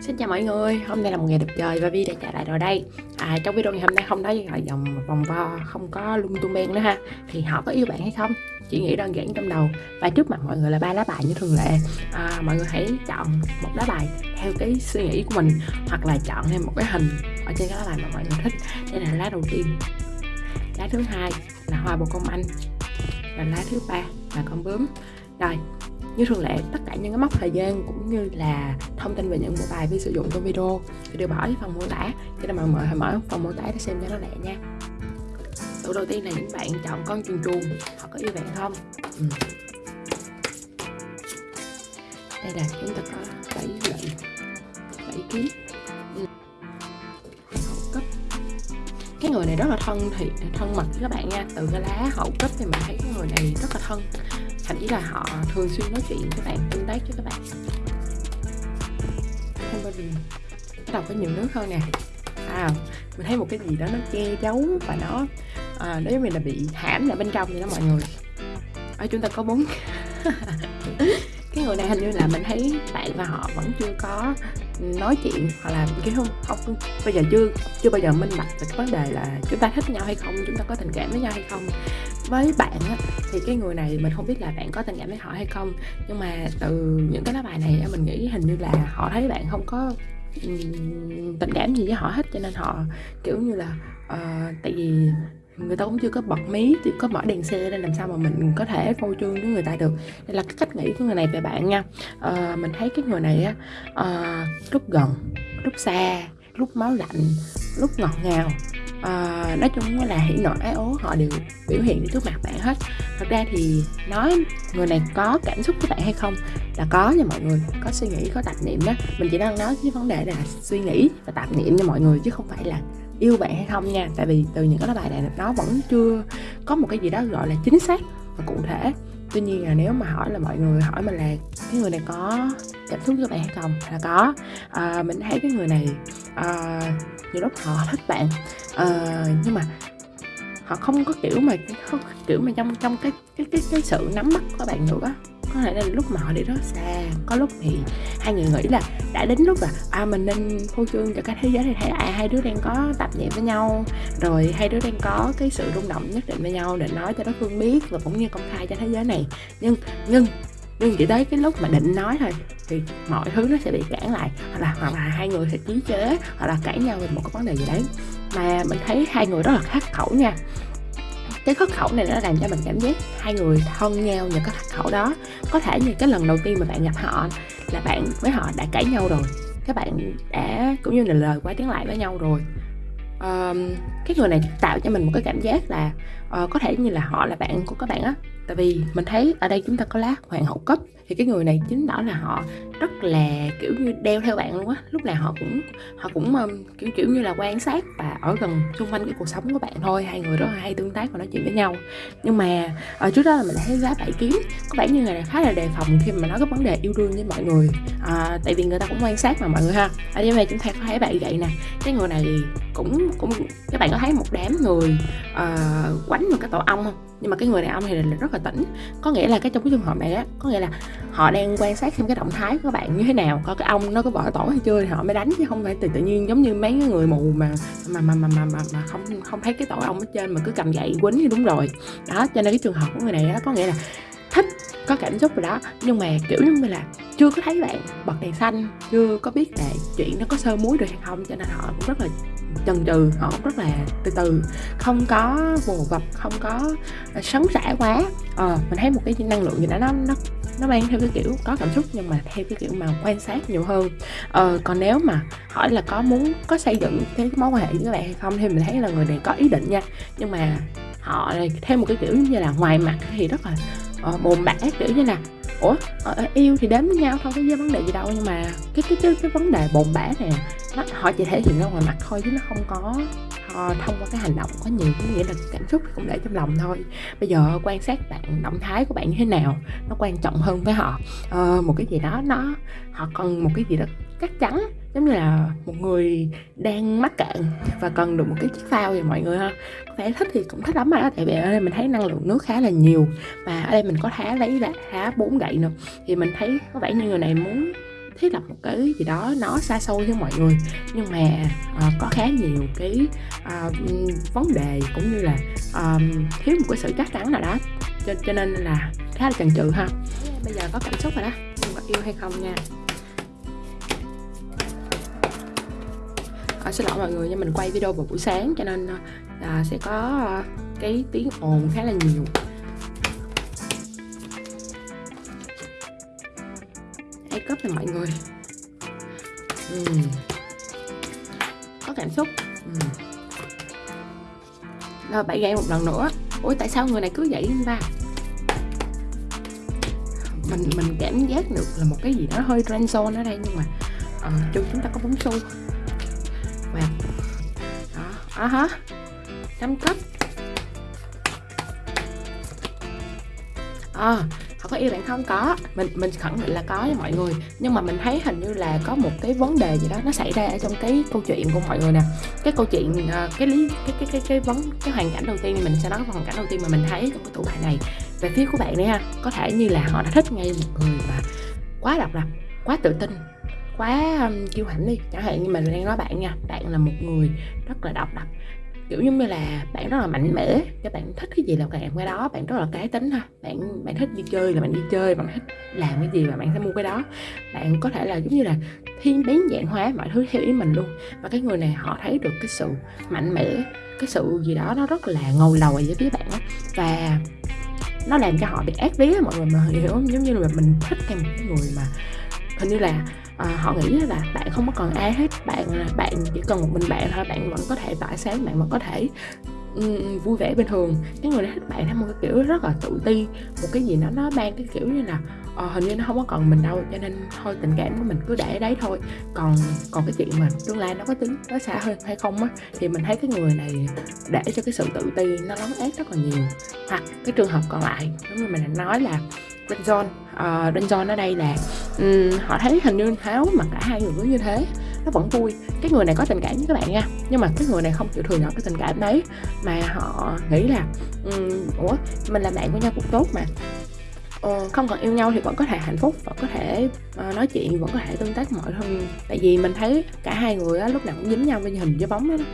Xin chào mọi người, hôm nay là một ngày đẹp trời và Vi đã trở lại rồi đây. À, Trong video ngày hôm nay không nói gọi dòng vòng vo, không có lung tung men nữa ha. Thì họ có yêu bạn hay không? Chỉ nghĩ đơn giản trong đầu. Và trước mặt mọi người là ba lá bài như thường lệ. À, Mọi người hãy chọn một lá bài theo cái suy nghĩ của mình Hoặc là chọn thêm một cái hình ở trên cái lá bài mà mọi người thích. Đây là lá đầu tiên. Lá thứ hai là hoa bồ công anh. Và lá thứ ba là con bướm. Rồi, như thường lệ, tất cả những cái mốc thời gian cũng như là thông tin về những bộ bài vi sử dụng trong video thì đều bỏ ở phần mô tả. Cho nên mọi người hãy mở phần mô tả để xem cho nó lẹ nha. Tủ đầu tiên là những bạn chọn con chuồn chuồn Họ có yêu bạn không? Ừ. Đây là chúng ta có bảy lệnh bảy kiếm ừ. hậu cấp. Cái người này rất là thân thì thân mật với các bạn nha. Từ cái lá hậu cấp thì mình thấy cái người này rất là thân thậm chí là họ thường xuyên nói chuyện với bạn tương tác với các bạn. Không bao giờ. Bắt đầu có nhiều nước hơn nè. À, mình thấy một cái gì đó nó che giấu và nó à, nếu mình là bị hãm lại bên trong vậy đó mọi người. Ở chúng ta có bốn. Cái người này hình như là mình thấy bạn và họ vẫn chưa có nói chuyện hoặc là cái không không bây giờ chưa chưa bao giờ minh bạch về cái vấn đề là chúng ta thích nhau hay không chúng ta có tình cảm với nhau hay không với bạn á, thì cái người này mình không biết là bạn có tình cảm với họ hay không. Nhưng mà từ những cái lá bài này mình nghĩ hình như là họ thấy bạn không có tình cảm gì với họ hết. Cho nên họ kiểu như là uh, tại vì người ta cũng chưa có bật mí chưa có mở đèn xe nên làm sao mà mình có thể phô trương với người ta được. Đây là cái cách nghĩ của người này về bạn nha. À, mình thấy cái người này á à, lúc gần lúc xa lúc máu lạnh lúc ngọt ngào à, nói chung là hỉ nộ ái ố họ đều biểu hiện trước mặt bạn hết. Thật ra thì nói người này có cảm xúc với bạn hay không là có nha mọi người có suy nghĩ có tạp niệm đó. Mình chỉ đang nói cái vấn đề là suy nghĩ và tạp niệm nha mọi người chứ không phải là yêu bạn hay không nha. Tại vì từ những cái bài này nó vẫn chưa có một cái gì đó gọi là chính xác và cụ thể. Tuy nhiên là nếu mà hỏi là mọi người hỏi mình là cái người này có cảm xúc với bạn hay không là có. À, mình thấy cái người này à, nhiều lúc họ thích bạn à, nhưng mà họ không có kiểu mà không kiểu mà trong trong cái cái cái cái sự nắm bắt của bạn nữa có thể là lúc mà họ đi rất xa có lúc thì hai người nghĩ là đã đến lúc là à mình nên phô trương cho cái thế giới này thấy à, hai đứa đang có tập nhẹ với nhau rồi hai đứa đang có cái sự rung động nhất định với nhau để nói cho đối phương biết và cũng như công khai cho thế giới này. Nhưng nhưng nhưng chỉ tới cái lúc mà định nói thôi thì mọi thứ nó sẽ bị cản lại hoặc là hoặc là hai người sẽ chí chế hoặc là cãi nhau về một cái vấn đề gì đấy mà mình thấy hai người rất là khắc khẩu nha. Cái khắc khẩu này nó làm cho mình cảm giác hai người thân nhau nhờ cái khắc khẩu đó. Có thể như cái lần đầu tiên mà bạn gặp họ là bạn với họ đã cãi nhau rồi. Các bạn đã cũng như là lời qua tiếng lại với nhau rồi. Um, cái người này tạo cho mình một cái cảm giác là uh, có thể như là họ là bạn của các bạn á tại vì mình thấy ở đây chúng ta có lá hoàng hậu cấp thì cái người này chính đó là họ rất là kiểu như đeo theo bạn luôn á. Lúc nào họ cũng họ cũng um, kiểu kiểu như là quan sát và ở gần xung quanh cái cuộc sống của bạn thôi hai người rất là hay tương tác và nói chuyện với nhau. Nhưng mà ở trước đó là mình thấy giá bảy kiếm có vẻ như người này khá là đề phòng khi mà nói cái vấn đề yêu đương với mọi người. À, tại vì người ta cũng quan sát mà mọi người ha. Ở đây chúng ta có thấy bạn vậy nè cái người này cũng cũng các bạn có thấy một đám người uh, quánh một cái tổ ong không? Nhưng mà cái người đàn ông thì là rất là tỉnh. Có nghĩa là cái trong cái trường hợp này á có nghĩa là họ đang quan sát xem cái động thái của các bạn như thế nào coi cái ong nó có bỏ tổ hay chưa thì họ mới đánh chứ không phải tự tự nhiên giống như mấy người mù mà mà mà mà mà, mà, mà không không thấy cái tổ ong ở trên mà cứ cầm gậy quýnh thì đúng rồi. Đó cho nên cái trường hợp của người này á có nghĩa là thích có cảm xúc rồi đó. Nhưng mà kiểu như là chưa có thấy bạn bật đèn xanh chưa có biết là chuyện nó có sơ muối được hay không cho nên họ cũng rất là chần chừ họ cũng rất là từ từ không có vồ vập không có ờ, sấn sả quá. Ờ mình thấy một cái năng lượng gì đó nó nó nó mang theo cái kiểu có cảm xúc nhưng mà theo cái kiểu mà quan sát nhiều hơn. Ờ, còn nếu mà hỏi là có muốn có xây dựng cái mối quan hệ với các bạn hay không thì mình thấy là người này có ý định nha. Nhưng mà họ theo một cái kiểu như là ngoài mặt thì rất là ờ, uh, bồn bã kiểu như là ủa ở yêu thì đến với nhau thôi có vấn đề gì đâu nhưng mà cái cái cái, cái vấn đề bồn bã này nó họ chỉ thể hiện ra ngoài mặt thôi chứ nó không có uh, thông qua cái hành động có nhiều nghĩa là cảm xúc cũng để trong lòng thôi. Bây giờ quan sát bạn động thái của bạn như thế nào nó quan trọng hơn với họ. Uh, một cái gì đó nó họ cần một cái gì đó chắc chắn giống như là một người đang mắc cạn và cần được một cái chiếc phao vậy mọi người ha. Có vẻ thích thì cũng thích lắm rồi đó tại vì ở đây mình thấy năng lượng nước khá là nhiều và ở đây mình có thá lấy là thá bốn gậy nữa. Thì mình thấy có vẻ như người này muốn thiết lập một cái gì đó nó xa xôi với mọi người. Nhưng mà uh, có khá nhiều cái uh, vấn đề cũng như là uh, thiếu một cái sự chắc chắn nào đó. Cho, cho nên là khá là chần chừ ha. Bây giờ có cảm xúc rồi đó nhưng có yêu hay không nha. À, xin lỗi mọi người nhưng mình quay video vào buổi sáng cho nên là sẽ có cái tiếng ồn khá là nhiều. A cấp này mọi người. Uhm. có cảm xúc. Uhm. rồi bảy gậy một lần nữa. Ủa tại sao người này cứ vậy anh ta mình mình cảm giác được là một cái gì đó hơi trend zone ở đây nhưng mà uh, chung chúng ta có bóng xu. Và đó à hả năm cấp. À, họ có yêu bạn không có. Mình mình khẳng định là có với mọi người. Nhưng mà mình thấy hình như là có một cái vấn đề gì đó nó xảy ra ở trong cái câu chuyện của mọi người nè. Cái câu chuyện ờ, cái lý cái cái cái cái vấn cái hoàn cảnh đầu tiên mình sẽ nói hoàn cảnh đầu tiên mà mình thấy trong cái tủ bài này. Về phía của bạn đấy ha. Có thể như là họ đã thích ngay một người mà quá độc lập quá tự tin quá um, kiêu hãnh đi. Chẳng hạn như mình đang nói bạn nha. Bạn là một người rất là độc lập kiểu giống như là bạn rất là mạnh mẽ các bạn thích cái gì là bạn làm cái đó bạn rất là cá tính thôi, bạn bạn thích đi chơi là bạn đi chơi bạn thích làm cái gì là bạn sẽ mua cái đó. Bạn có thể là giống như là thiên biến dạng hóa mọi thứ theo ý mình luôn. Và cái người này họ thấy được cái sự mạnh mẽ cái sự gì đó nó rất là ngầu lòi với phía bạn và nó làm cho họ bị ác vía mọi người mà hiểu không? Giống như là mình thích cái một cái người mà hình như là à, họ nghĩ là bạn không có còn ai hết bạn à, bạn chỉ cần một mình bạn thôi bạn vẫn có thể tỏa sáng bạn vẫn có thể um, vui vẻ bình thường. Cái người này thích bạn theo một cái kiểu rất là tự ti một cái gì đó nó mang cái kiểu như là uh, hình như nó không có còn mình đâu cho nên thôi tình cảm của mình cứ để đấy thôi. Còn còn cái chuyện mà tương lai nó có tính nó xa hơn hay không á thì mình thấy cái người này để cho cái sự tự ti nó lấn át rất là nhiều. Hoặc cái trường hợp còn lại giống như mình đã nói là Renjon uh, ờ, Renjon ở đây là um, họ thấy hình như Tháo mà cả hai người cứ như thế nó vẫn vui. Cái người này có tình cảm với các bạn nha nhưng mà cái người này không chịu thừa nhận cái tình cảm đấy. Mà họ nghĩ là um, ủa mình là bạn của nhau cũng tốt mà. Ờ, không còn yêu nhau thì vẫn có thể hạnh phúc vẫn có thể uh, nói chuyện vẫn có thể tương tác mọi thứ. Tại vì mình thấy cả hai người á, lúc nào cũng dính nhau với hình với bóng đó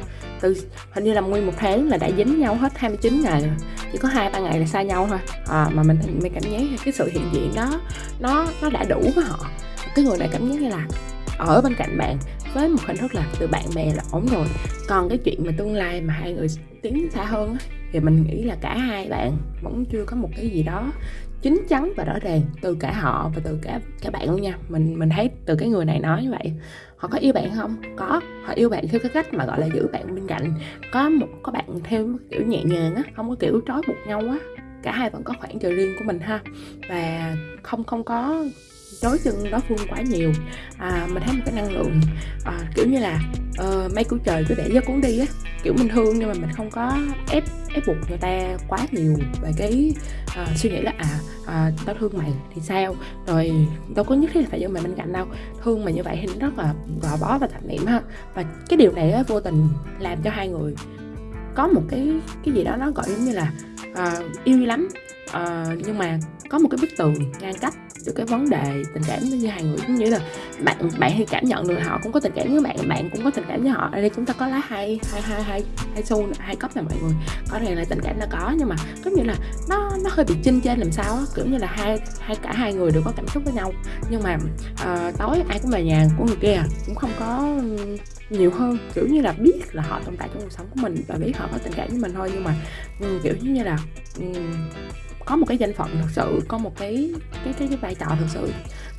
từ hình như là nguyên một tháng là đã dính nhau hết 29 ngày rồi. Chỉ có hai ba ngày là xa nhau thôi. À, mà mình mình cảm giác cái sự hiện diện đó nó nó đã đủ với họ. Cái người này cảm giác như là ở bên cạnh bạn với một hình thức là từ bạn bè là ổn rồi. Còn cái chuyện mà tương lai mà hai người tiến xa hơn á, thì mình nghĩ là cả hai bạn vẫn chưa có một cái gì đó chính chắn và rõ ràng từ cả họ và từ cả cả bạn luôn nha. Mình mình thấy từ cái người này nói như vậy họ có yêu bạn không? Có. Họ yêu bạn theo cái cách mà gọi là giữ bạn bên cạnh. Có một, có bạn theo kiểu nhẹ nhàng á, không có kiểu trói buộc nhau á. Cả hai vẫn có khoảng trời riêng của mình ha. Và không không có chối chân đối phương quá nhiều. À, mình thấy một cái năng lượng à, kiểu như là ờ, uh, mấy của trời cứ để gió cuốn đi á kiểu mình thương nhưng mà mình không có ép ép buộc người ta quá nhiều về cái uh, suy nghĩ là à uh, tao thương mày thì sao? Rồi đâu có nhất thiết là phải giữ mày bên cạnh đâu. Thương mày như vậy thì nó rất là gò bó và thành niệm ha. Và cái điều này á, vô tình làm cho hai người có một cái cái gì đó nó gọi giống như là uh, yêu lắm. Uh, nhưng mà có một cái bức tường ngăn cách được cái vấn đề tình cảm với như hai người. Cũng như là bạn bạn thì cảm nhận được họ cũng có tình cảm với bạn bạn cũng có tình cảm với họ. Ở đây chúng ta có lá hai hai hai hai hai xu hai cấp nè mọi người. Có ràng là tình cảm là có nhưng mà có như là nó nó hơi bị chinh trên làm sao á. Kiểu như là hai hai cả hai người đều có cảm xúc với nhau. Nhưng mà uh, tối ai cũng về nhà của người kia cũng không có nhiều hơn. Kiểu như là biết là họ tồn tại trong cuộc sống của mình và biết họ có tình cảm với mình thôi nhưng mà um, kiểu như là um, có một cái danh phận thực sự có một cái cái cái, cái vai trò thực sự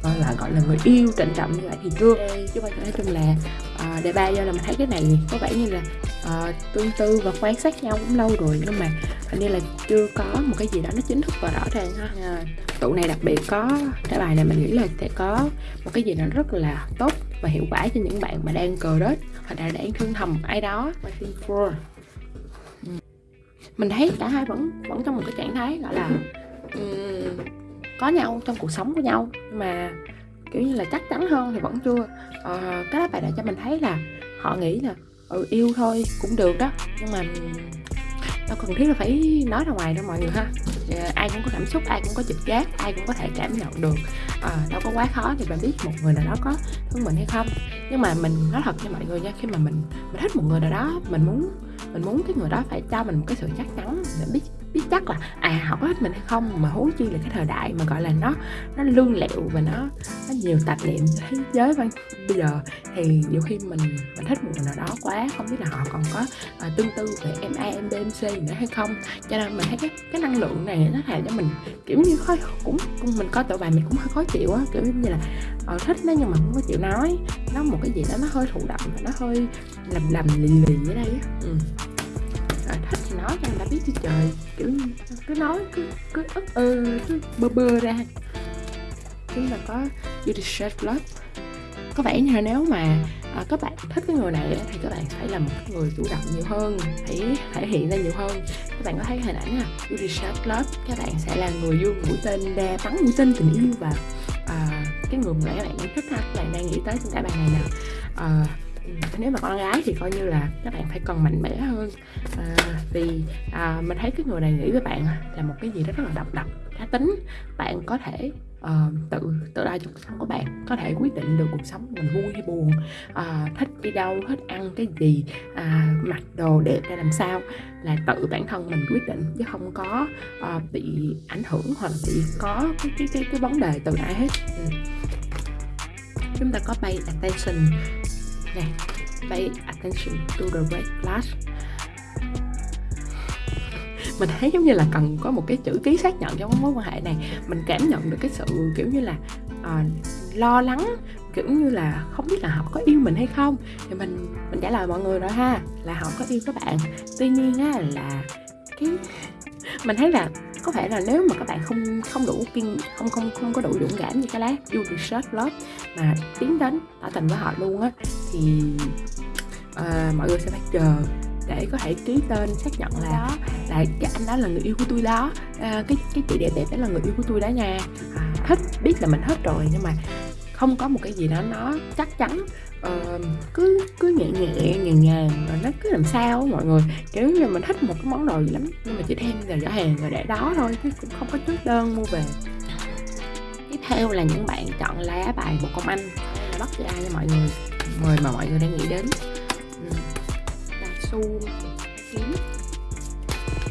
gọi là gọi là người yêu trịnh trọng như vậy thì chưa. Chứ bây giờ nói chung là uh, đề ba do là mình thấy cái này có vẻ như là uh, tương tư và quan sát nhau cũng lâu rồi nhưng mà hình như là chưa có một cái gì đó nó chính thức và rõ ràng ha. Uh, tụ này đặc biệt có cái bài này mình nghĩ là sẽ có một cái gì đó rất là tốt và hiệu quả cho những bạn mà đang cờ rết hoặc là đang thương thầm ai đó mình thấy cả hai vẫn vẫn trong một cái trạng thái gọi là um, có nhau trong cuộc sống của nhau. Nhưng mà kiểu như là chắc chắn hơn thì vẫn chưa. Uh, cái đó bài đã cho mình thấy là họ nghĩ là ừ yêu thôi cũng được đó. Nhưng mà đâu cần thiết là phải nói ra ngoài đâu mọi người ha Ờ, ai cũng có cảm xúc ai cũng có trực giác ai cũng có thể cảm nhận được. À, đâu có quá khó thì bạn biết một người nào đó có thương mình hay không. Nhưng mà mình nói thật cho mọi người nha khi mà mình mình thích một người nào đó mình muốn mình muốn cái người đó phải cho mình một cái sự chắc chắn để biết biết chắc là à họ có thích mình hay không. Mà huống chi là cái thời đại mà gọi là nó nó lương lẹo và nó nó nhiều tạp niệm thế giới văn bây giờ thì nhiều khi mình mình thích một người nào đó quá không biết là họ còn có à, tương tư về em a em b em c nữa hay không. Cho nên mình thấy cái cái năng lượng này nó làm cho mình kiểu như khó cũng, cũng mình có tội bài mình cũng hơi khó chịu á kiểu như là ờ, thích nó nhưng mà không có chịu nói. Nó một cái gì đó nó hơi thụ động và nó hơi lầm lầm lì lì ở đây á. Ừ. Rồi, thích thì nói cho người ta biết chứ trời kiểu như cứ nói cứ cứ ức ơ cứ bơ bơ ra. Chúng ta có you deserve love có vẻ như là nếu mà à, các bạn thích cái người này thì các bạn phải là một người chủ động nhiều hơn hãy thể hiện ra nhiều hơn. Các bạn có thấy hình ảnh à you deserve love các bạn sẽ là người dương mũi tên đa bắn mũi tên tình yêu và à, cái người mà các bạn đang thích ha. Các bạn đang nghĩ tới trên cả bàn này nè. À, nếu mà con gái thì coi như là các bạn phải cần mạnh mẽ hơn. À, vì à, mình thấy cái người này nghĩ với bạn là một cái gì đó rất là độc lập cá tính. Bạn có thể uh, tự tự ra trong cuộc sống của bạn có thể quyết định được cuộc sống mình vui hay buồn. Uh, thích đi đâu thích ăn cái gì uh, mặc đồ đẹp ra làm sao là tự bản thân mình quyết định chứ không có uh, bị ảnh hưởng hoặc là bị có cái cái cái, cái vấn đề từ ai hết. Ừ. chúng ta có pay attention này pay attention to the red flash mình thấy giống như là cần có một cái chữ ký xác nhận trong mối quan hệ này. Mình cảm nhận được cái sự kiểu như là uh, lo lắng kiểu như là không biết là họ có yêu mình hay không. Thì mình mình trả lời mọi người rồi ha là họ có yêu các bạn. Tuy nhiên á là cái mình thấy là có thể là nếu mà các bạn không không đủ kiên không không không có đủ dũng cảm như cái lá you deserve love mà tiến đến tỏ tình với họ luôn á thì uh, mọi người sẽ phải chờ để có thể ký tên xác nhận là đó là cái anh đó là người yêu của tôi đó. À, cái cái chị đẹp đẹp đó là người yêu của tôi đó nha. À, thích biết là mình hết rồi nhưng mà không có một cái gì đó nó chắc chắn. Uh, cứ cứ nhẹ nhẹ nhàng nhàng và nó cứ làm sao mọi người. Kiểu như mình thích một cái món đồ gì lắm nhưng mà chỉ đem vào giỏ hàng rồi để đó thôi chứ cũng không có chốt đơn mua về. Tiếp theo là những bạn chọn lá bài một công anh. Là bắt ra cho mọi người. Mời mà mọi người đang nghĩ đến su kiếm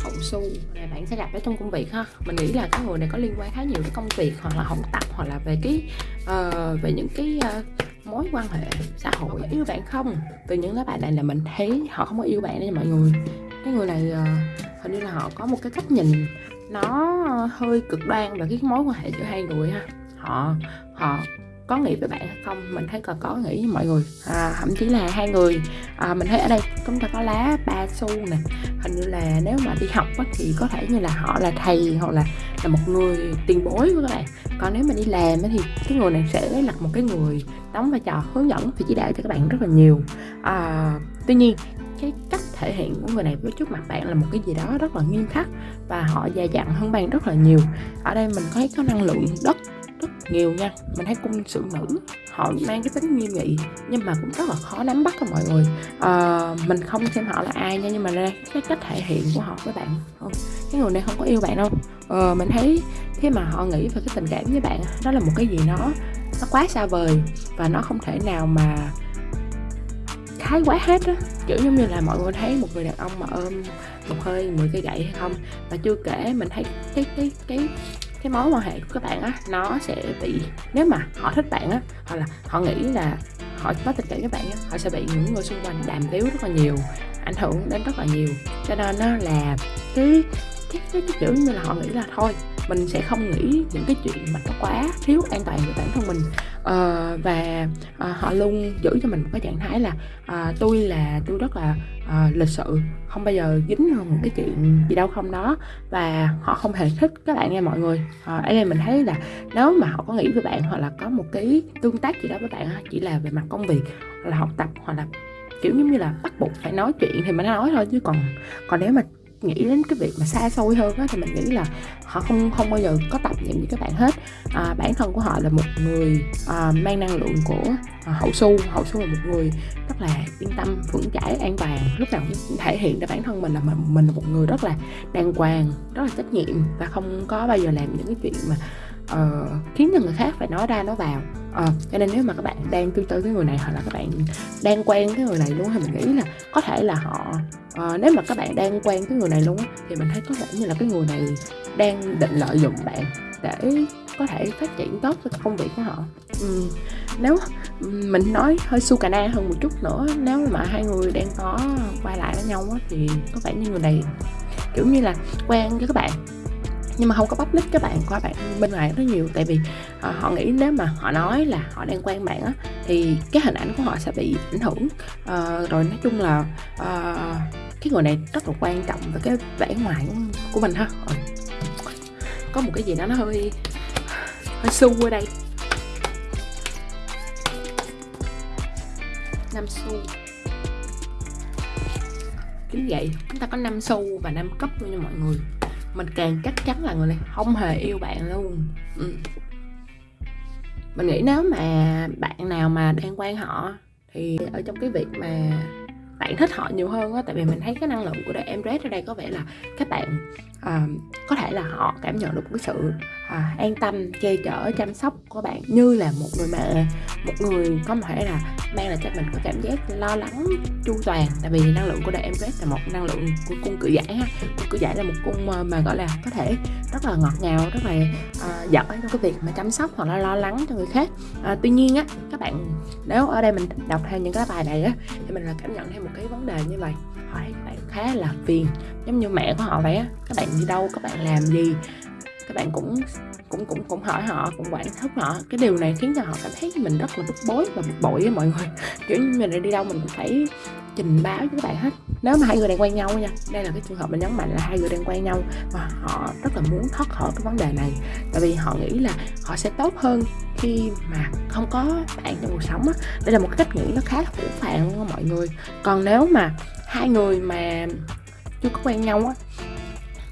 hậu su này bạn sẽ gặp ở trong công việc ha. Mình nghĩ là cái người này có liên quan khá nhiều tới công việc hoặc là học tập hoặc là về cái uh, về những cái uh, mối quan hệ xã hội. Yêu bạn không? Từ những lá bài này là mình thấy họ không có yêu bạn đấy mọi người. Cái người này uh, hình như là họ có một cái cách nhìn nó hơi cực đoan về cái mối quan hệ giữa hai người ha. Họ họ có nghĩ với bạn hay không? Mình thấy còn có nghĩ với mọi người. À, thậm chí là hai người. À, mình thấy ở đây chúng ta có lá ba xu nè. Hình như là nếu mà đi học á, thì có thể như là họ là thầy hoặc là là một người tiền bối của các bạn. Còn nếu mà đi làm á, thì cái người này sẽ là một cái người đóng vai trò hướng dẫn và chỉ đạo cho các bạn rất là nhiều. À, tuy nhiên cái cách thể hiện của người này với trước mặt bạn là một cái gì đó rất là nghiêm khắc và họ già dặn hơn bạn rất là nhiều. Ở đây mình thấy có năng lượng đất nhiều nha mình thấy cung sự nữ họ mang cái tính nghiêm nghị nhưng mà cũng rất là khó nắm bắt các mọi người. À, mình không xem họ là ai nha nhưng mà đây cái cách thể hiện của họ với bạn. Không cái người này không có yêu bạn đâu. À, mình thấy khi mà họ nghĩ về cái tình cảm với bạn đó là một cái gì nó nó quá xa vời và nó không thể nào mà thái quá hết á. Kiểu giống như là mọi người thấy một người đàn ông mà ôm một hơi 10 cây gậy hay không. Và chưa kể mình thấy cái cái cái cái mối quan hệ của các bạn á nó sẽ bị nếu mà họ thích bạn á hoặc là họ nghĩ là họ có tình cảm với bạn á họ sẽ bị những người xung quanh đàm tiếu rất là nhiều ảnh hưởng đến rất là nhiều. Cho nên nó là cái cái, cái, cái kiểu như là họ nghĩ là thôi mình sẽ không nghĩ những cái chuyện mà nó quá thiếu an toàn về bản thân mình uh, và uh, họ luôn giữ cho mình một cái trạng thái là uh, tôi là tôi rất là uh, lịch sự không bao giờ dính vào một cái chuyện gì đâu không đó và họ không hề thích các bạn nghe mọi người. Uh, ở đây mình thấy là nếu mà họ có nghĩ với bạn hoặc là có một cái tương tác gì đó với bạn chỉ là về mặt công việc hoặc là học tập hoặc là kiểu giống như là bắt buộc phải nói chuyện thì mình nói thôi chứ còn còn nếu mà nghĩ đến cái việc mà xa xôi hơn á thì mình nghĩ là họ không không bao giờ có tập những với các bạn hết. À, bản thân của họ là một người à, mang năng lượng của à, hậu su hậu su là một người rất là yên tâm vững chãi an toàn. Lúc nào cũng thể hiện ra bản thân mình là mình, mình là một người rất là đàng hoàng rất là trách nhiệm và không có bao giờ làm những cái chuyện mà uh, khiến cho người khác phải nói ra nói vào. Uh, cho nên nếu mà các bạn đang tương tư với người này hoặc là các bạn đang quen cái người này luôn thì mình nghĩ là có thể là họ uh, nếu mà các bạn đang quen cái người này luôn thì mình thấy có vẻ như là cái người này đang định lợi dụng bạn để có thể phát triển tốt cho công việc của họ. Uhm, nếu mình nói hơi su cà na hơn một chút nữa nếu mà hai người đang có quay lại với nhau thì có vẻ như người này kiểu như là quen với các bạn nhưng mà không có public các bạn qua bạn bên ngoài rất nhiều. Tại vì họ, họ nghĩ nếu mà họ nói là họ đang quen bạn á thì cái hình ảnh của họ sẽ bị ảnh hưởng. Uh, rồi nói chung là uh, cái người này rất là quan trọng về cái vẻ ngoài của, mình ha. Có một cái gì đó nó hơi hơi su ở đây. Năm xu. Kính vậy. Chúng ta có năm xu và năm cấp luôn nha mọi người mình càng chắc chắn là người này không hề yêu bạn luôn ừ. mình nghĩ nếu mà bạn nào mà đang quen họ thì ở trong cái việc mà bạn thích họ nhiều hơn á tại vì mình thấy cái năng lượng của em Red ở đây có vẻ là các bạn uh, có thể là họ cảm nhận được cái sự à, an tâm che chở chăm sóc của bạn. Như là một người mẹ một người có thể là mang lại cho mình có cảm giác lo lắng chu toàn. Tại vì năng lượng của đại em là một năng lượng của cung cự giải ha. Cung cự giải là một cung ờ, mà gọi là có thể rất là ngọt ngào rất là uh, giỏi trong cái việc mà chăm sóc hoặc là lo lắng cho người khác. À, tuy nhiên á các bạn nếu ở đây mình đọc theo những cái bài này á thì mình là cảm nhận thêm một cái vấn đề như vậy. Hỏi các bạn khá là phiền. Giống như mẹ của họ vậy á các bạn đi đâu các bạn làm gì các bạn cũng cũng cũng cũng hỏi họ, cũng quản thúc họ. Cái điều này khiến cho họ cảm thấy mình rất là bức bối và bực bội với mọi người. Kiểu như mình đi đâu mình cũng phải trình báo với các bạn hết. Nếu mà hai người đang quen nhau nha, đây là cái trường hợp mình nhấn mạnh là hai người đang quen nhau và họ rất là muốn thoát khỏi cái vấn đề này. Tại vì họ nghĩ là họ sẽ tốt hơn khi mà không có bạn trong cuộc sống á. Đây là một cái cách nghĩ nó khá là phũ phàng luôn mọi người. Còn nếu mà hai người mà chưa có quen nhau á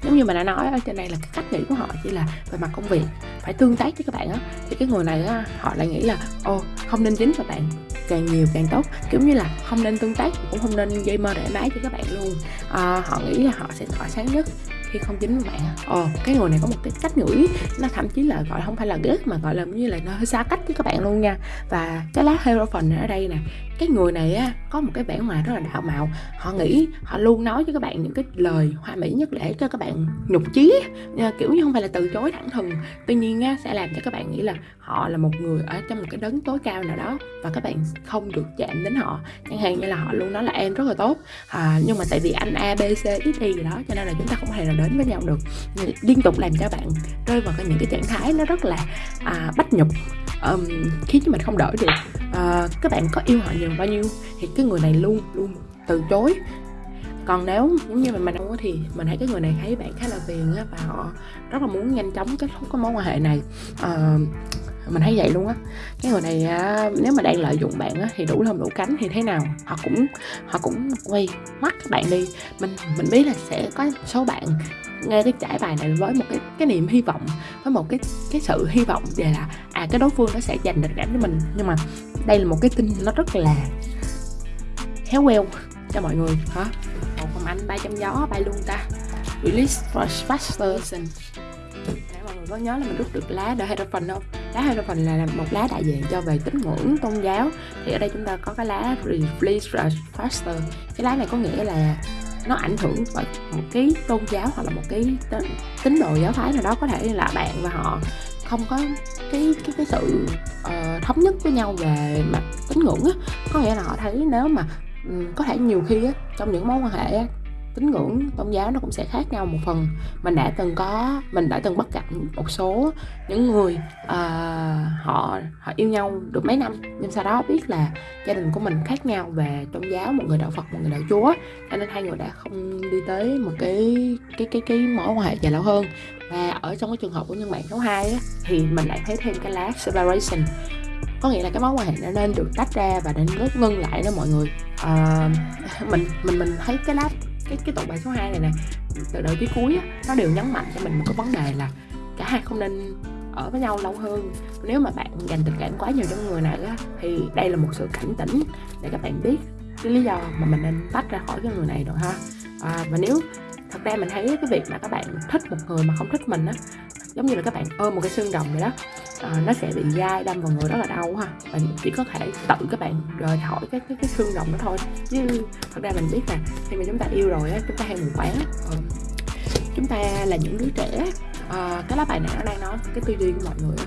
giống như mình đã nói ở trên đây là cái cách nghĩ của họ chỉ là về mặt công việc phải tương tác với các bạn á. Thì cái người này á họ lại nghĩ là ô không nên dính vào bạn càng nhiều càng tốt. Kiểu như là không nên tương tác cũng không nên dây mơ để mái cho các bạn luôn. À, họ nghĩ là họ sẽ tỏa sáng nhất khi không dính với bạn ồ cái người này có một cái cách ngửi nó thậm chí là gọi không phải là ghét mà gọi là như là nó hơi xa cách với các bạn luôn nha. Và cái lá hero phần ở đây nè cái người này á có một cái vẻ ngoài rất là đạo mạo. Họ nghĩ họ luôn nói cho các bạn những cái lời hoa mỹ nhất để cho các bạn nhục chí ờ, kiểu như không phải là từ chối thẳng thừng. Tuy nhiên á sẽ làm cho các bạn nghĩ là họ là một người ở trong một cái đấng tối cao nào đó và các bạn không được chạm đến họ. Chẳng hạn như là họ luôn nói là em rất là tốt. À, nhưng mà tại vì anh a b c x y gì đó cho nên là chúng ta không thể nào đến với nhau được. Liên tục làm cho bạn rơi vào những cái trạng thái nó rất là à, bách nhục um, khiến cho mình không đổi được uh, các bạn có yêu họ nhiều bao nhiêu thì cái người này luôn luôn từ chối. Còn nếu giống như mình mình không thì mình thấy cái người này thấy bạn khá là phiền á và họ rất là muốn nhanh chóng kết thúc cái mối quan hệ này. Uh, mình thấy vậy luôn á. Cái người này à, nếu mà đang lợi dụng bạn á, thì đủ lông đủ cánh thì thế nào? Họ cũng họ cũng quay mắt các bạn đi. Mình mình biết là sẽ có số bạn nghe cái trải bài này với một cái cái niềm hy vọng với một cái cái sự hy vọng về là à cái đối phương nó sẽ dành tình cảm cho mình. Nhưng mà đây là một cái tin nó rất là khéo queo cho mọi người hả? Một phòng anh bay trăm gió bay luôn ta. Release for faster mọi người có nhớ là mình rút được lá The Hierophant không? Lá Hierophant là một lá đại diện cho về tín ngưỡng tôn giáo. Thì ở đây chúng ta có cái lá Release Faster. Cái lá này có nghĩa là nó ảnh hưởng bởi một cái tôn giáo hoặc là một cái tín đồ giáo phái nào đó có thể là bạn và họ không có cái cái cái sự uh, thống nhất với nhau về mặt tín ngưỡng á. Có nghĩa là họ thấy nếu mà um, có thể nhiều khi á trong những mối quan hệ á tín ngưỡng tôn giáo nó cũng sẽ khác nhau một phần. Mình đã từng có mình đã từng bắt gặp một số những người uh, họ họ yêu nhau được mấy năm nhưng sau đó biết là gia đình của mình khác nhau về tôn giáo một người đạo phật một người đạo chúa cho nên hai người đã không đi tới một cái cái cái cái mối quan hệ dài lâu hơn. Và ở trong cái trường hợp của nhân bạn số 2 á, thì mình lại thấy thêm cái lá separation. Có nghĩa là cái mối quan hệ nó nên được tách ra và nên ngưng lại đó mọi người. Uh, mình mình mình thấy cái lá cái cái tụ bài số 2 này nè từ đầu tới cuối á, nó đều nhấn mạnh cho mình một cái vấn đề là cả hai không nên ở với nhau lâu hơn. Nếu mà bạn dành tình cảm quá nhiều cho người này á thì đây là một sự cảnh tỉnh để các bạn biết cái lý do mà mình nên tách ra khỏi cái người này rồi ha. À, và nếu thật ra mình thấy cái việc mà các bạn thích một người mà không thích mình á giống như là các bạn ôm một cái xương rồng vậy đó Ờ, nó sẽ bị dai đâm vào người rất là đau ha. Và chỉ có thể tự các bạn rời khỏi cái cái, cái xương rộng đó thôi. Chứ thật ra mình biết là khi mà chúng ta yêu rồi á chúng ta hay mù quáng ừ. chúng ta là những đứa trẻ à, cái lá bài này nó đang nói cái tư duy của mọi người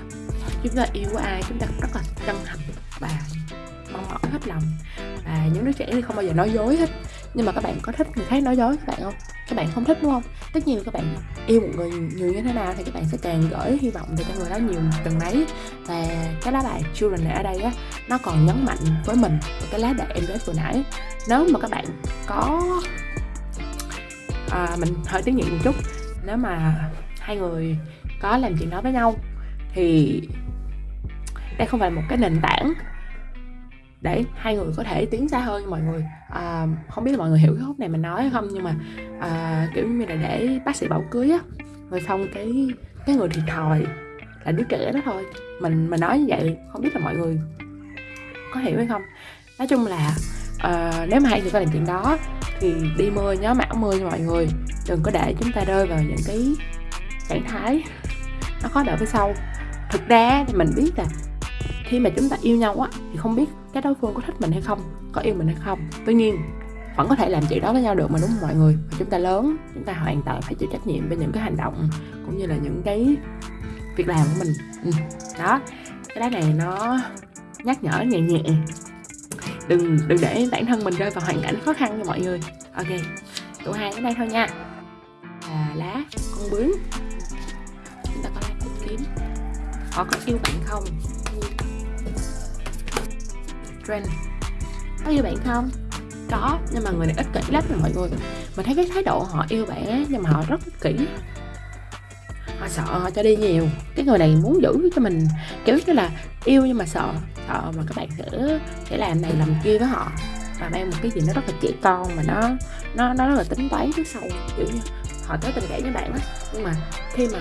chúng ta yêu ai chúng ta rất là chân thành và mong mỏi hết lòng. Và những đứa trẻ thì không bao giờ nói dối hết nhưng mà các bạn có thích người khác nói dối các bạn không? Các bạn không thích đúng không? Tất nhiên các bạn yêu một người nhiều như thế nào thì các bạn sẽ càng gửi hy vọng về cho người đó nhiều từng đấy. Và cái lá bài children này ở đây á nó còn nhấn mạnh với mình cái lá bài em nói vừa nãy. Nếu mà các bạn có à, mình hơi tiếng nhịn một chút. Nếu mà hai người có làm chuyện đó với nhau thì đây không phải một cái nền tảng để hai người có thể tiến xa hơn mọi người. À, không biết là mọi người hiểu cái khúc này mình nói hay không nhưng mà à, kiểu như là để bác sĩ bảo cưới á rồi xong cái cái người thiệt thòi là đứa trẻ đó thôi. Mình mình nói như vậy không biết là mọi người có hiểu hay không. Nói chung là uh, nếu mà hai người có làm chuyện đó thì đi mưa nhớ mão mưa mọi người. Đừng có để chúng ta rơi vào những cái trạng thái nó khó đỡ phía sau. Thực ra thì mình biết là khi mà chúng ta yêu nhau á thì không biết cái đối phương có thích mình hay không, có yêu mình hay không. Tuy nhiên, vẫn có thể làm chuyện đó với nhau được mà, đúng không mọi người? Và chúng ta lớn, chúng ta hoàn toàn phải chịu trách nhiệm với những cái hành động cũng như là những cái việc làm của mình. Ừ. đó. Cái đá này nó nhắc nhở, nhẹ nhẹ. Đừng đừng để bản thân mình rơi vào hoàn cảnh khó khăn nha mọi người. Ok tụ hai đến đây thôi nha. Là lá, con bướm. Chúng ta có lá kiếm. Họ có yêu bạn không? Trend. Có yêu bạn không? Có, nhưng mà người này ích kỷ lắm rồi mọi người. Mình thấy cái thái độ họ yêu bạn nhưng mà họ rất ích kỷ. Họ sợ họ cho đi nhiều. Cái người này muốn giữ cho mình, kiểu như là yêu nhưng mà sợ sợ mà các bạn sẽ sẽ làm này làm kia với họ. Và mang một cái gì nó rất là trẻ con mà nó nó nó rất là tính toán trước sau, kiểu như họ tới tình cảm với bạn á. Nhưng mà khi mà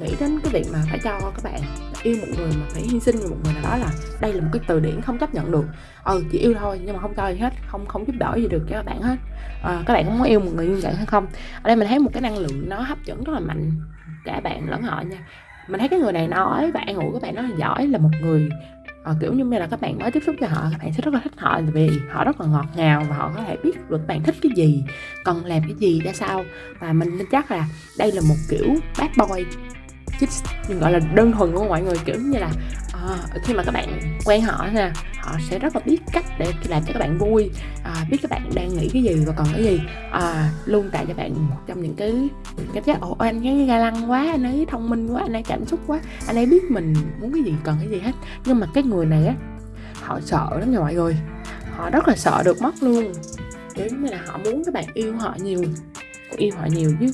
nghĩ đến cái việc mà phải cho các bạn yêu một người mà phải hy sinh một người nào đó là đây là một cái từ điển không chấp nhận được. Ừ chỉ yêu thôi nhưng mà không cho gì hết không không giúp đỡ gì được cho các bạn hết. À, các bạn có muốn yêu một người như vậy hay không? Ở đây mình thấy một cái năng lượng nó hấp dẫn rất là mạnh. Cả bạn lẫn họ nha. Mình thấy cái người này nói và an ủi các bạn nó là giỏi là một người à, kiểu như là các bạn mới tiếp xúc với họ các bạn sẽ rất là thích họ vì họ rất là ngọt ngào và họ có thể biết được bạn thích cái gì cần làm cái gì ra sao. Và mình tin chắc là đây là một kiểu bad boy chích nhưng gọi là đơn thuần của mọi người kiểu như là à, khi mà các bạn quen họ nè họ sẽ rất là biết cách để làm cho các bạn vui à, biết các bạn đang nghĩ cái gì và còn cái gì à, luôn tạo cho bạn một trong những cái cảm giác ồ anh ấy ga lăng quá anh ấy thông minh quá anh ấy cảm xúc quá anh ấy biết mình muốn cái gì cần cái gì hết. Nhưng mà cái người này á họ sợ lắm nha mọi người. Họ rất là sợ được mất luôn. Kiểu như là họ muốn các bạn yêu họ nhiều yêu họ nhiều chứ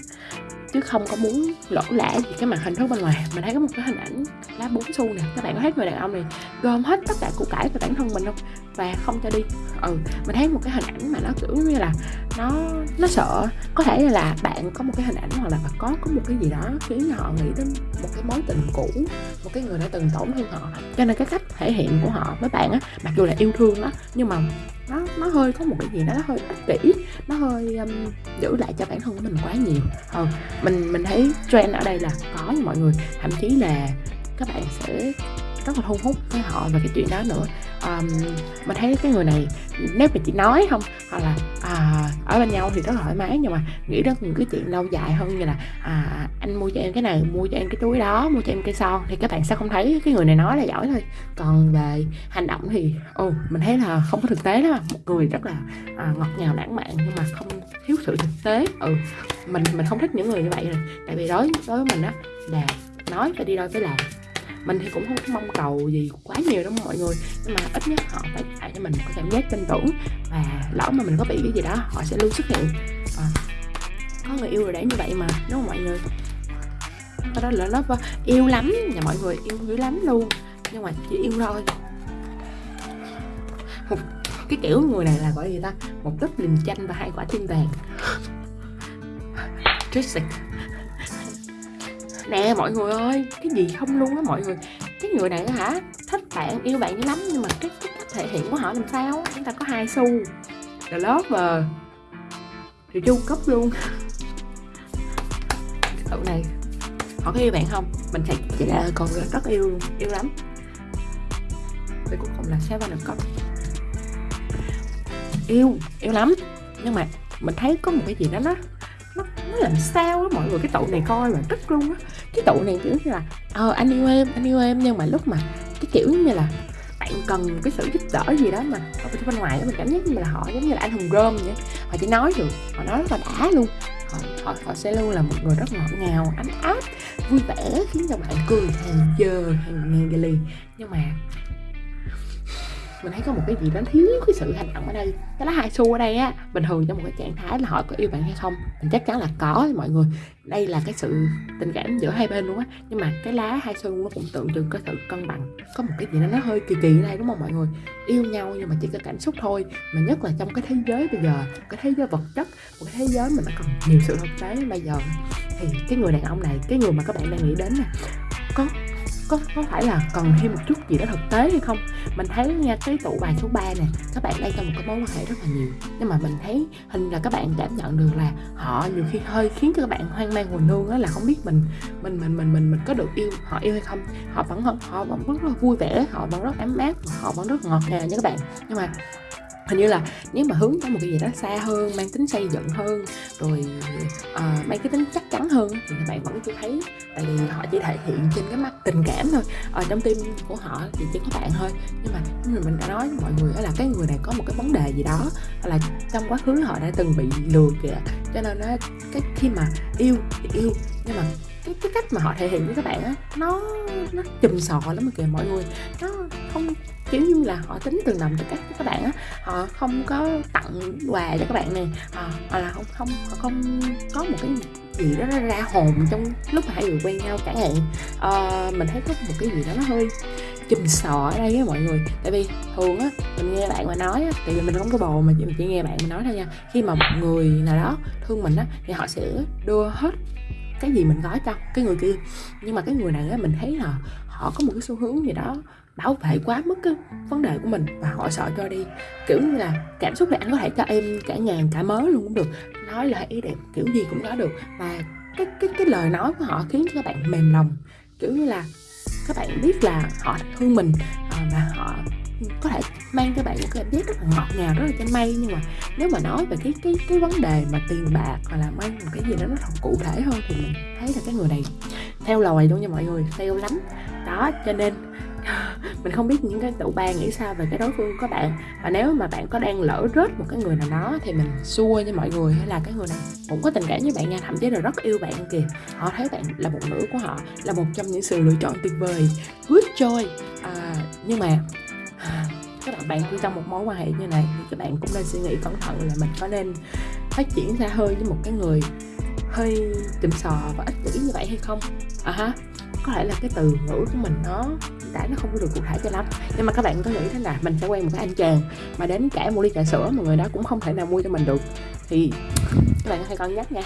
chứ không có muốn lỗ lã gì cái màn hình thức bên ngoài. Mình thấy có một cái hình ảnh lá bốn xu nè, các bạn có thấy người đàn ông này gom hết tất cả củ cải của bản thân mình không? Và không cho đi. Ừ mình thấy một cái hình ảnh mà nó kiểu như là nó nó sợ. Có thể là bạn có một cái hình ảnh hoặc là có có một cái gì đó khiến họ nghĩ đến một cái mối tình cũ, một cái người đã từng tổn thương họ. Cho nên cái cách thể hiện của họ với bạn á, mặc dù là yêu thương đó nhưng mà nó nó hơi có một cái gì đó nó hơi ích kỷ. Nó hơi um, giữ lại cho bản thân của mình quá nhiều. Ừ, mình mình thấy trend ở đây là có nha mọi người. Thậm chí là các bạn sẽ rất là thu hút với họ về cái chuyện đó nữa. Um, mình thấy cái người này nếu mà chỉ nói không hoặc là à, ở bên nhau thì rất là thoải mái nhưng mà nghĩ đến những cái chuyện lâu dài hơn như là à, anh mua cho em cái này mua cho em cái túi đó mua cho em cây son thì các bạn sẽ không thấy cái người này nói là giỏi thôi. Còn về hành động thì ồ mình thấy là không có thực tế đó một người rất là à, ngọt ngào lãng mạn nhưng mà không thiếu sự thực tế. Ừ mình mình không thích những người như vậy rồi. Tại vì đối đối với mình á là nói phải đi đôi với làm mình thì cũng không có mong cầu gì quá nhiều đâu mọi người. Nhưng mà ít nhất họ phải tạo cho mình có cảm giác tin tưởng. Và lỡ mà mình có bị cái gì đó họ sẽ luôn xuất hiện. À, có người yêu rồi đấy như vậy mà đúng không mọi người? Cái đó là nó ờ, yêu lắm. Nhà mọi người yêu dữ lắm luôn. Nhưng mà chỉ yêu thôi. Một cái kiểu người này là gọi gì ta? Một túp lình chanh và hai quả tim vàng. Toxic nè mọi người ơi cái gì không luôn á mọi người. Cái người này hả thích bạn yêu bạn lắm nhưng mà cái, cái cách thể hiện của họ làm sao chúng ta có hai xu. The lover ờ, thì chu cấp luôn. Cậu này họ có yêu bạn không? Mình thật chỉ là còn rất yêu luôn yêu lắm. Và cuối cùng là seven of cấp yêu yêu lắm. Nhưng mà mình thấy có một cái gì đó đó nó, làm sao á mọi người cái tụ này coi mà tức luôn á. Cái tụ này kiểu như là ờ anh yêu em anh yêu em nhưng mà lúc mà cái kiểu như là bạn cần cái sự giúp đỡ gì đó mà ở bên ngoài đó mình cảm giác như là họ giống như là anh hùng rơm vậy họ chỉ nói được họ nói rất là đã luôn. Họ, họ, họ sẽ luôn là một người rất ngọt ngào ấm áp vui vẻ khiến cho bạn cười hàng giờ hàng ngàn giờ liền nhưng mà mình thấy có một cái gì đó thiếu cái sự hành động ở đây. Cái lá hai xu ở đây á bình thường trong một cái trạng thái là họ có yêu bạn hay không. Mình chắc chắn là có mọi người. Đây là cái sự tình cảm giữa hai bên luôn á. Nhưng mà cái lá hai xu nó cũng tượng trưng cái sự cân bằng. Có một cái gì đó nó hơi kỳ kỳ ở đây, đúng không mọi người? Yêu nhau nhưng mà chỉ có cảm xúc thôi. Mà nhất là trong cái thế giới bây giờ, cái thế giới vật chất, một cái thế giới mà nó còn nhiều sự thực tế. Bây giờ thì cái người đàn ông này, cái người mà các bạn đang nghĩ đến nè, có có có phải là cần thêm một chút gì đó thực tế hay không? Mình thấy nha, cái tụ bài số 3 này các bạn đang trong một cái mối quan hệ rất là nhiều. Nhưng mà mình thấy hình là các bạn cảm nhận được là họ nhiều khi hơi khiến cho các bạn hoang mang buồn nương là không biết mình mình mình mình mình mình có được yêu họ yêu hay không. Họ vẫn họ vẫn rất là vui vẻ, họ vẫn rất ấm áp, họ vẫn rất ngọt ngào nha các bạn. Nhưng mà hình như là nếu mà hướng tới một cái gì đó xa hơn mang tính xây dựng hơn rồi uh, mang cái tính chắc chắn hơn thì các bạn vẫn chưa thấy. Tại vì họ chỉ thể hiện trên cái mắt tình cảm thôi ở trong tim của họ thì chỉ có bạn thôi. Nhưng mà như mình đã nói với mọi người đó là cái người này có một cái vấn đề gì đó là trong quá khứ họ đã từng bị lừa kìa cho nên nó cái khi mà yêu thì yêu nhưng mà cái cái cách mà họ thể hiện với các bạn á nó nó chùm sò lắm kìa mọi người. Nó không kiểu như là họ tính từng đồng cho các các bạn á họ không có tặng quà cho các bạn này họ, họ là không không họ không có một cái gì đó nó ra hồn trong lúc mà hai người quen nhau chẳng hạn. À, mình thấy có một cái gì đó nó hơi chùm sò ở đây á mọi người. Tại vì thường á mình nghe bạn mà nói á tại vì mình không có bồ mà chỉ, chỉ nghe bạn mà nói thôi nha. Khi mà một người nào đó thương mình á thì họ sẽ đưa hết cái gì mình gói cho cái người kia. Nhưng mà cái người này á, mình thấy là họ có một cái xu hướng gì đó bảo vệ quá mức cái vấn đề của mình và họ sợ cho đi. Kiểu như là cảm xúc này anh có thể cho em cả ngàn cả mớ luôn cũng được. Nói lời ý đẹp, kiểu gì cũng nói được. Và cái cái cái lời nói của họ khiến cho các bạn mềm lòng. Kiểu như là các bạn biết là họ thương mình ờ, và họ có thể mang cho bạn một cái cảm giác rất là ngọt ngào rất là trên mây nhưng mà nếu mà nói về cái cái cái vấn đề mà tiền bạc hoặc là mang một cái gì đó nó thật cụ thể hơn thì mình thấy là cái người này theo lời luôn nha mọi người theo lắm. Đó cho nên mình không biết những cái tụ ba nghĩ sao về cái đối phương của bạn. Và nếu mà bạn có đang lỡ rớt một cái người nào đó thì mình xua cho mọi người hay là cái người này cũng có tình cảm với bạn nha. Thậm chí là rất yêu bạn kìa. Họ thấy bạn là một nữ của họ là một trong những sự lựa chọn tuyệt vời. Good joy à, nhưng mà À, các bạn bạn trong một mối quan hệ như này thì các bạn cũng nên suy nghĩ cẩn thận là mình có nên phát triển xa hơi với một cái người hơi chùm sò và ích kỷ như vậy hay không? À ha có thể là cái từ ngữ của mình nó đã, nó không có được cụ thể cho lắm. Nhưng mà các bạn có nghĩ thế nào? Mình sẽ quen một cái anh chàng mà đến cả một ly trà sữa mà người đó cũng không thể nào mua cho mình được. Thì các bạn hãy cân nhắc nha.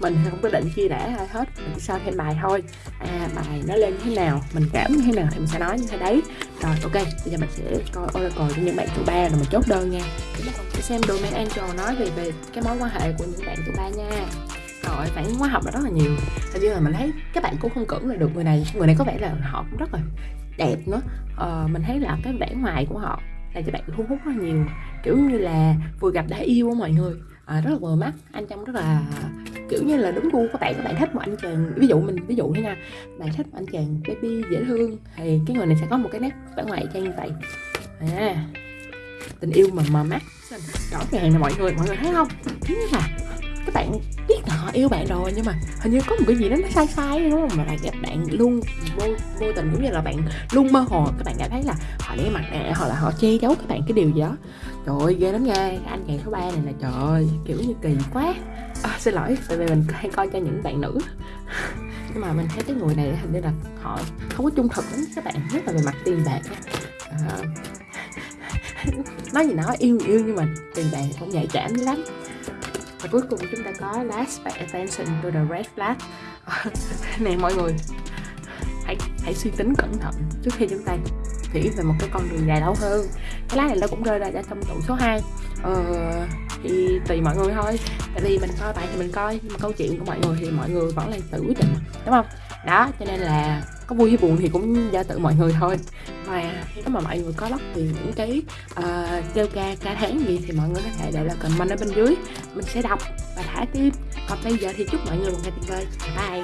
Mình không có định chia rẽ ai hết, mình sao thêm bài thôi. À bài nó lên thế nào, mình cảm như thế nào thì mình sẽ nói như thế đấy. Rồi, ok, bây giờ mình sẽ coi oracle cho những bạn thứ ba rồi mình chốt đơn nha. Chúng ta còn sẽ xem domain angel nói về về cái mối quan hệ của những bạn thứ ba nha rồi phản ứng hóa học là rất là nhiều. Hình như là mình thấy các bạn cũng không cưỡng lại được người này. Người này có vẻ là họ cũng rất là đẹp nữa. Ờ, mình thấy là cái vẻ ngoài của họ là cho bạn thu hút rất là nhiều. Kiểu như là vừa gặp đã yêu á mọi người. À, rất là vừa mắt. Anh trông rất là kiểu như là đúng gu các bạn. Các bạn thích một anh chàng ví dụ mình ví dụ thế nha. Bạn thích một anh chàng baby dễ thương thì cái người này sẽ có một cái nét vẻ ngoài trang như vậy. À, tình yêu mà mờ mắt. Rõ ràng là mọi người mọi người thấy không? Thứ là các bạn biết là họ yêu bạn rồi nhưng mà hình như có một cái gì đó nó sai sai đúng không? Mà bạn bạn luôn vô vô tình giống như là bạn luôn mơ hồ các bạn cảm thấy là họ để mặt nè hoặc là họ che giấu các bạn cái điều gì đó. Trời ơi ghê lắm nha anh chàng số 3 này là trời ơi kiểu như kỳ quá. À, xin lỗi tại vì mình hay coi cho những bạn nữ. Nhưng mà mình thấy cái người này hình như là họ không có trung thực lắm các bạn nhất là về mặt tiền bạc à, nói gì nói yêu yêu nhưng mà tiền bạc không nhạy cảm lắm và cuối cùng chúng ta có last but attention to the red flag. Ờ, nè mọi người hãy hãy suy tính cẩn thận trước khi chúng ta nghĩ về một cái con đường dài lâu hơn. Cái lá này nó cũng rơi ra trong tủ số 2 ờ, thì tùy mọi người thôi. Tại vì mình coi bài thì mình coi nhưng mà câu chuyện của mọi người thì mọi người vẫn là tự quyết định đúng không? Đó cho nên là có vui hay buồn thì cũng do tự mọi người thôi. Và nếu mà mọi người có bất thì những cái uh, kêu ca ca tháng gì thì mọi người có thể để lại comment ở bên dưới. Mình sẽ đọc và thả tim còn bây giờ thì chúc mọi người một ngày tuyệt vời. Bye.